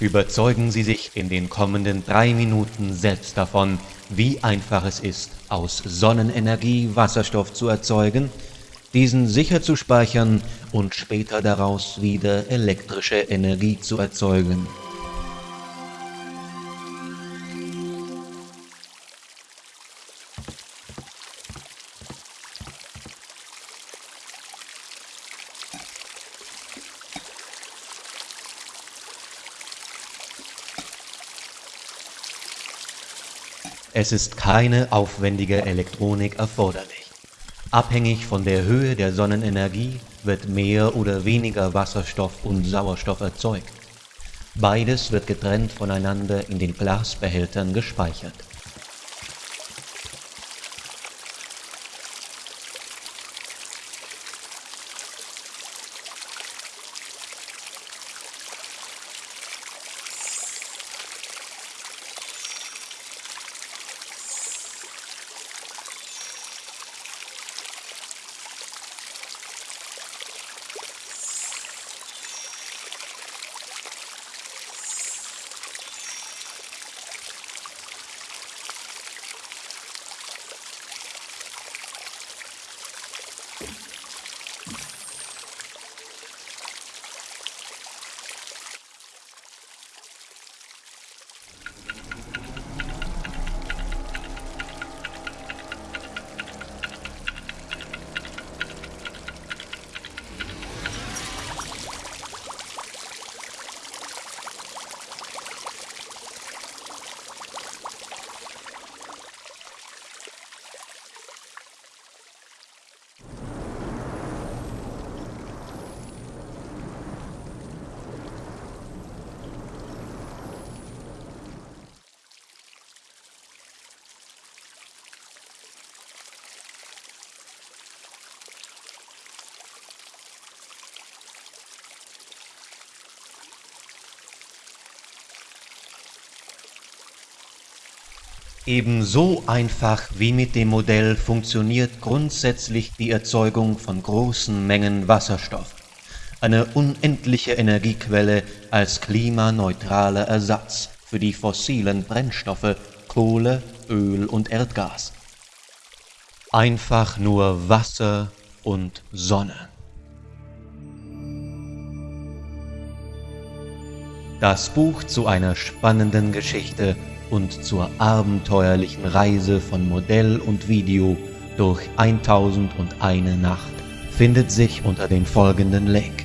Überzeugen Sie sich in den kommenden drei Minuten selbst davon, wie einfach es ist, aus Sonnenenergie Wasserstoff zu erzeugen, diesen sicher zu speichern und später daraus wieder elektrische Energie zu erzeugen. Es ist keine aufwendige Elektronik erforderlich. Abhängig von der Höhe der Sonnenenergie wird mehr oder weniger Wasserstoff und Sauerstoff erzeugt. Beides wird getrennt voneinander in den Glasbehältern gespeichert Ebenso einfach wie mit dem Modell funktioniert grundsätzlich die Erzeugung von großen Mengen Wasserstoff, eine unendliche Energiequelle als klimaneutraler Ersatz für die fossilen Brennstoffe Kohle, Öl und Erdgas. Einfach nur Wasser und Sonne. Das Buch zu einer spannenden Geschichte und zur abenteuerlichen Reise von Modell und Video durch 1001 Nacht findet sich unter dem folgenden Link.